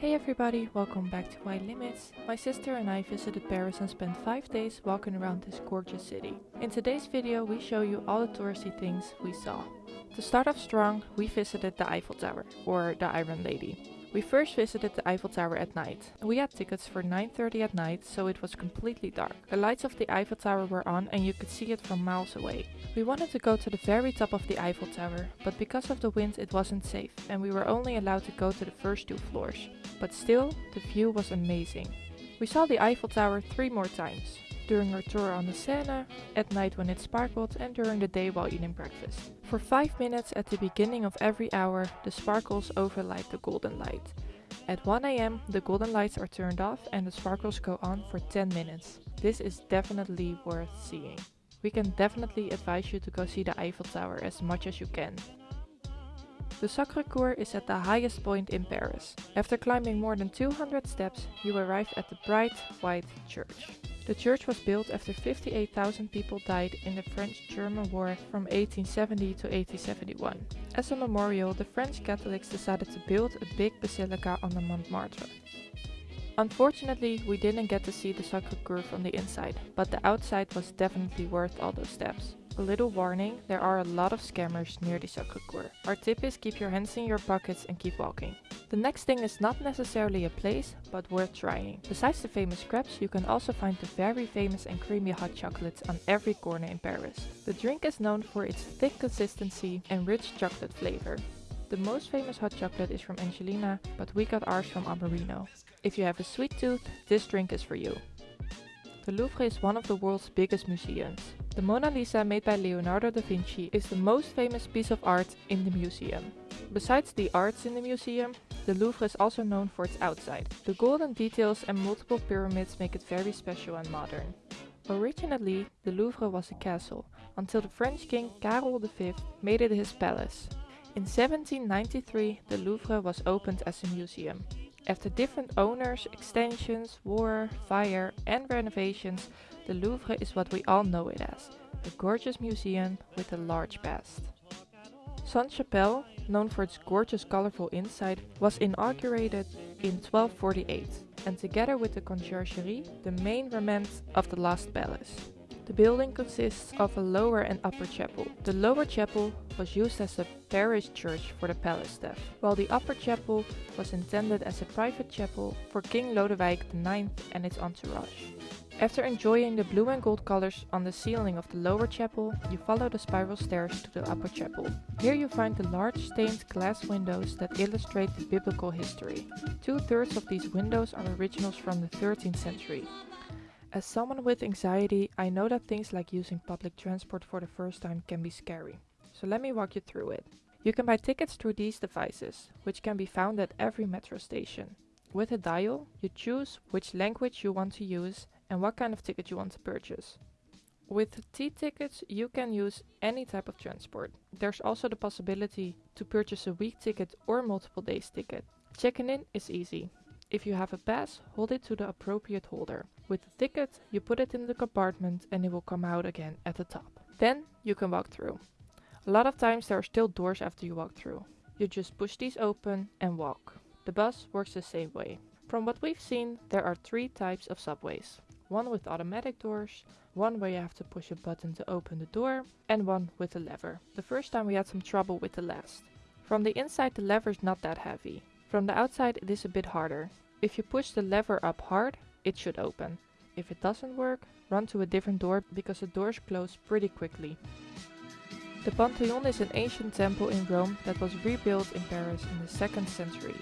Hey everybody, welcome back to My Limits. My sister and I visited Paris and spent 5 days walking around this gorgeous city. In today's video we show you all the touristy things we saw. To start off strong, we visited the Eiffel Tower, or the Iron Lady. We first visited the Eiffel Tower at night. We had tickets for 9.30 at night, so it was completely dark. The lights of the Eiffel Tower were on and you could see it from miles away. We wanted to go to the very top of the Eiffel Tower, but because of the wind it wasn't safe and we were only allowed to go to the first two floors. But still, the view was amazing. We saw the Eiffel Tower three more times during our tour on the Seine, at night when it sparkled and during the day while eating breakfast. For 5 minutes at the beginning of every hour, the sparkles overlight the golden light. At 1am the golden lights are turned off and the sparkles go on for 10 minutes. This is definitely worth seeing. We can definitely advise you to go see the Eiffel Tower as much as you can. The Sacre-Cœur is at the highest point in Paris. After climbing more than 200 steps, you arrive at the bright white church. The church was built after 58,000 people died in the French-German War from 1870 to 1871. As a memorial, the French Catholics decided to build a big basilica on the Montmartre. Unfortunately, we didn't get to see the Sacre-Cœur from the inside, but the outside was definitely worth all those steps. A little warning, there are a lot of scammers near the Sacre-Cœur. Our tip is keep your hands in your pockets and keep walking. The next thing is not necessarily a place, but worth trying. Besides the famous crepes, you can also find the very famous and creamy hot chocolates on every corner in Paris. The drink is known for its thick consistency and rich chocolate flavor. The most famous hot chocolate is from Angelina, but we got ours from Amorino. If you have a sweet tooth, this drink is for you. The Louvre is one of the world's biggest museums. The Mona Lisa made by Leonardo da Vinci is the most famous piece of art in the museum. Besides the arts in the museum, the Louvre is also known for its outside. The golden details and multiple pyramids make it very special and modern. Originally, the Louvre was a castle, until the French king Karel V made it his palace. In 1793, the Louvre was opened as a museum. After different owners, extensions, war, fire and renovations, the Louvre is what we all know it as, a gorgeous museum with a large past. Sainte-Chapelle, known for its gorgeous colorful inside, was inaugurated in 1248 and together with the conciergerie, the main remnant of the last palace. The building consists of a lower and upper chapel. The lower chapel was used as a parish church for the palace staff, while the upper chapel was intended as a private chapel for King Lodewijk IX and its entourage. After enjoying the blue and gold colors on the ceiling of the lower chapel, you follow the spiral stairs to the upper chapel. Here you find the large stained glass windows that illustrate the biblical history. Two-thirds of these windows are originals from the 13th century. As someone with anxiety, I know that things like using public transport for the first time can be scary. So let me walk you through it. You can buy tickets through these devices, which can be found at every metro station. With a dial, you choose which language you want to use and what kind of ticket you want to purchase. With T-tickets you can use any type of transport. There's also the possibility to purchase a week ticket or multiple days ticket. Checking in is easy. If you have a pass, hold it to the appropriate holder. With the ticket, you put it in the compartment and it will come out again at the top. Then you can walk through. A lot of times there are still doors after you walk through. You just push these open and walk. The bus works the same way. From what we've seen, there are three types of subways one with automatic doors, one where you have to push a button to open the door, and one with a lever. The first time we had some trouble with the last. From the inside the lever is not that heavy. From the outside it is a bit harder. If you push the lever up hard, it should open. If it doesn't work, run to a different door because the doors close pretty quickly. The Pantheon is an ancient temple in Rome that was rebuilt in Paris in the 2nd century.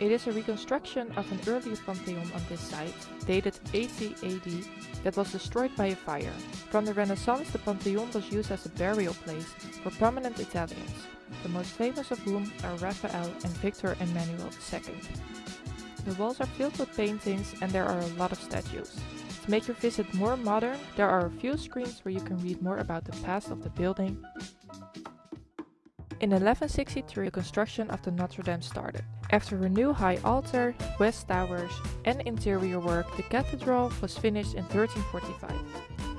It is a reconstruction of an earlier pantheon on this site, dated 80 AD, that was destroyed by a fire. From the Renaissance the pantheon was used as a burial place for prominent Italians, the most famous of whom are Raphael and Victor Emmanuel II. The walls are filled with paintings and there are a lot of statues. To make your visit more modern, there are a few screens where you can read more about the past of the building. In 1163 the construction of the Notre Dame started. After a new high altar, west towers and interior work, the cathedral was finished in 1345.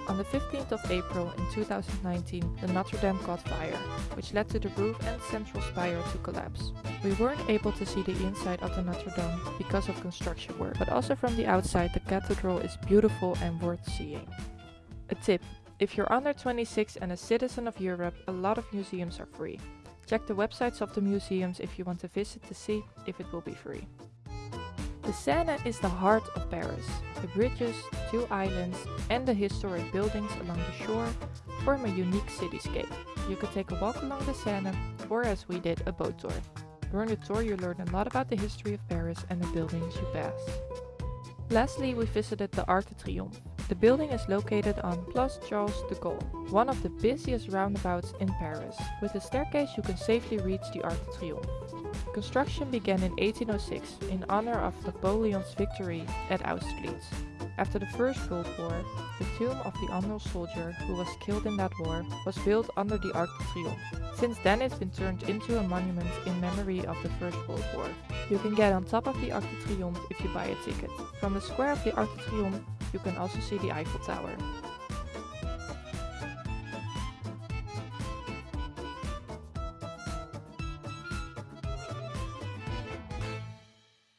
On the 15th of April in 2019, the Notre Dame caught fire, which led to the roof and central spire to collapse. We weren't able to see the inside of the Notre Dame because of construction work, but also from the outside the cathedral is beautiful and worth seeing. A tip, if you're under 26 and a citizen of Europe, a lot of museums are free. Check the websites of the museums if you want to visit to see if it will be free. The Seine is the heart of Paris. The bridges, two islands and the historic buildings along the shore form a unique cityscape. You could take a walk along the Seine or as we did a boat tour. During the tour you learn a lot about the history of Paris and the buildings you pass. Lastly we visited the Arc de Triomphe. The building is located on Place Charles de Gaulle, one of the busiest roundabouts in Paris. With a staircase you can safely reach the Arc de Triomphe. Construction began in 1806 in honor of Napoleon's victory at Austerlitz. After the First World War, the tomb of the unknown soldier who was killed in that war was built under the Arc de Triomphe. Since then it's been turned into a monument in memory of the First World War. You can get on top of the Arc de Triomphe if you buy a ticket. From the square of the Arc de Triomphe you can also see the Eiffel Tower.